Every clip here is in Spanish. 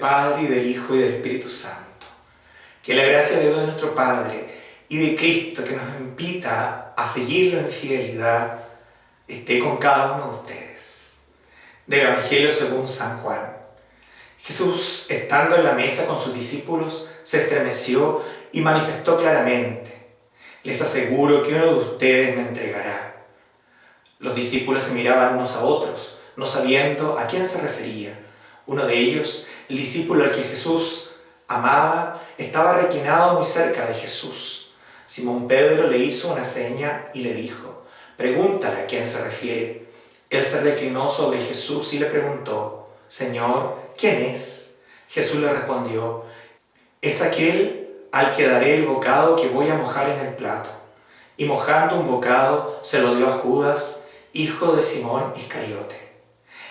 Padre, y del Hijo, y del Espíritu Santo. Que la gracia de Dios nuestro Padre y de Cristo que nos invita a seguirlo en fidelidad esté con cada uno de ustedes. Del Evangelio según San Juan. Jesús, estando en la mesa con sus discípulos, se estremeció y manifestó claramente, les aseguro que uno de ustedes me entregará. Los discípulos se miraban unos a otros, no sabiendo a quién se refería. Uno de ellos, el discípulo al que Jesús amaba, estaba reclinado muy cerca de Jesús. Simón Pedro le hizo una seña y le dijo, pregúntale a quién se refiere. Él se reclinó sobre Jesús y le preguntó, Señor, ¿quién es? Jesús le respondió, es aquel al que daré el bocado que voy a mojar en el plato. Y mojando un bocado se lo dio a Judas, hijo de Simón Iscariote.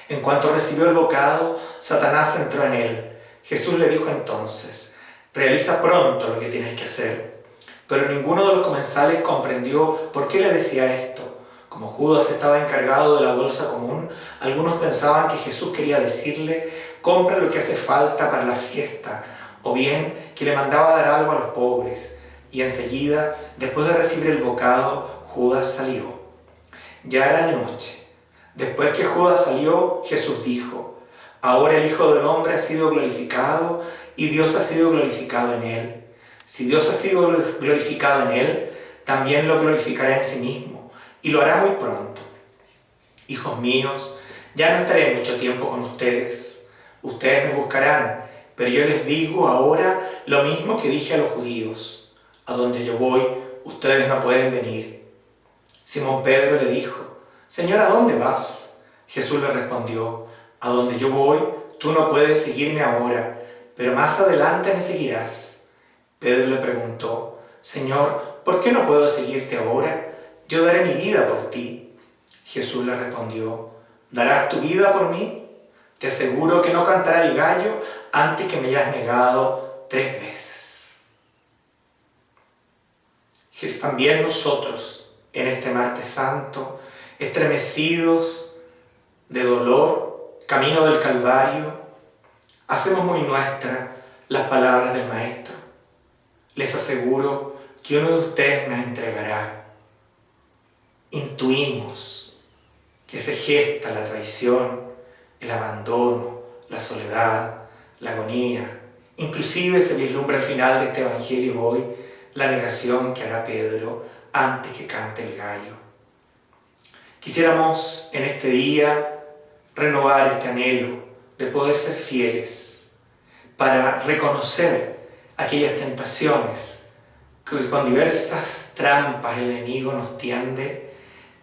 En cuanto recibió el bocado, Satanás entró en él. Jesús le dijo entonces, realiza pronto lo que tienes que hacer. Pero ninguno de los comensales comprendió por qué le decía esto. Como Judas estaba encargado de la bolsa común, algunos pensaban que Jesús quería decirle, compra lo que hace falta para la fiesta, o bien que le mandaba dar algo a los pobres. Y enseguida, después de recibir el bocado, Judas salió. Ya era de noche. Después que Judas salió, Jesús dijo, ahora el Hijo del Hombre ha sido glorificado y Dios ha sido glorificado en él. Si Dios ha sido glorificado en él, también lo glorificará en sí mismo y lo hará muy pronto. Hijos míos, ya no estaré mucho tiempo con ustedes. Ustedes me buscarán, pero yo les digo ahora lo mismo que dije a los judíos. A donde yo voy, ustedes no pueden venir. Simón Pedro le dijo, Señor, ¿a dónde vas? Jesús le respondió, a donde yo voy, tú no puedes seguirme ahora, pero más adelante me seguirás. Pedro le preguntó, Señor, ¿por qué no puedo seguirte ahora? Yo daré mi vida por ti. Jesús le respondió, ¿darás tu vida por mí? Te aseguro que no cantará el gallo antes que me hayas negado tres veces. También nosotros, en este martes santo, estremecidos de dolor, camino del Calvario, hacemos muy nuestra las palabras del Maestro. Les aseguro que uno de ustedes me entregará. Intuimos que se gesta la traición, el abandono, la soledad, la agonía. Inclusive se vislumbra al final de este Evangelio hoy la negación que hará Pedro antes que cante el gallo. Quisiéramos en este día renovar este anhelo de poder ser fieles para reconocer aquellas tentaciones que con diversas trampas el enemigo nos tiende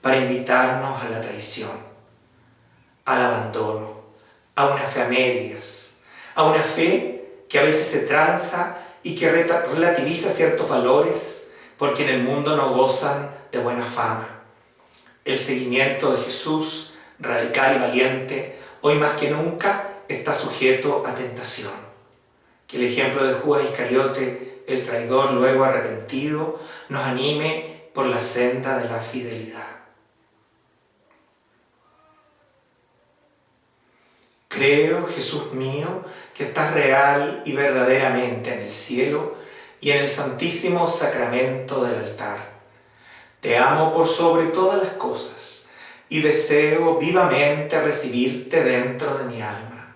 para invitarnos a la traición, al abandono, a una fe a medias, a una fe que a veces se tranza y que relativiza ciertos valores porque en el mundo no gozan de buena fama. El seguimiento de Jesús, radical y valiente, hoy más que nunca está sujeto a tentación. Que el ejemplo de Judas Iscariote, el traidor luego arrepentido, nos anime por la senda de la fidelidad. Creo, Jesús mío, que estás real y verdaderamente en el cielo y en el santísimo sacramento del altar. Te amo por sobre todas las cosas y deseo vivamente recibirte dentro de mi alma.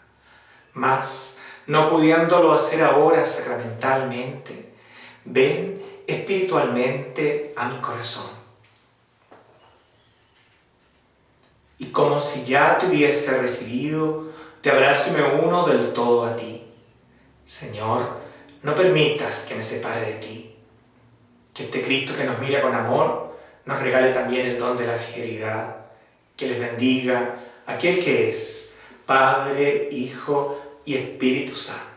Mas, no pudiéndolo hacer ahora sacramentalmente, ven espiritualmente a mi corazón. Y como si ya te hubiese recibido, te abrazo y me uno del todo a ti. Señor, no permitas que me separe de ti. Que este Cristo que nos mira con amor nos regale también el don de la fidelidad. Que les bendiga aquel que es Padre, Hijo y Espíritu Santo.